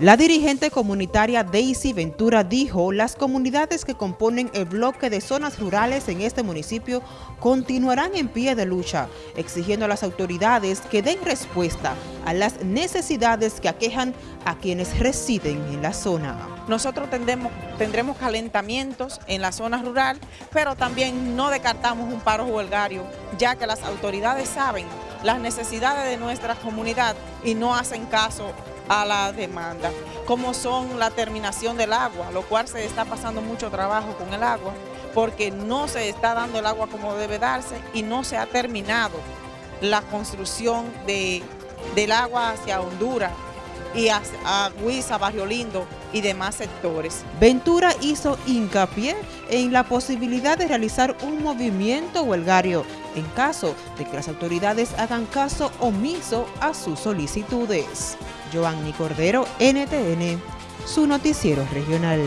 La dirigente comunitaria Daisy Ventura dijo las comunidades que componen el bloque de zonas rurales en este municipio continuarán en pie de lucha, exigiendo a las autoridades que den respuesta a las necesidades que aquejan a quienes residen en la zona. Nosotros tendremos, calentamientos en la zona rural, pero también no descartamos un paro huelgario, ya que las autoridades saben las necesidades de nuestra comunidad y no hacen caso a la demanda, como son la terminación del agua, lo cual se está pasando mucho trabajo con el agua, porque no se está dando el agua como debe darse y no se ha terminado la construcción de, del agua hacia Honduras y a, a Huiza, Barrio Lindo y demás sectores. Ventura hizo hincapié en la posibilidad de realizar un movimiento huelgario en caso de que las autoridades hagan caso omiso a sus solicitudes. Giovanni Cordero, NTN, su noticiero regional.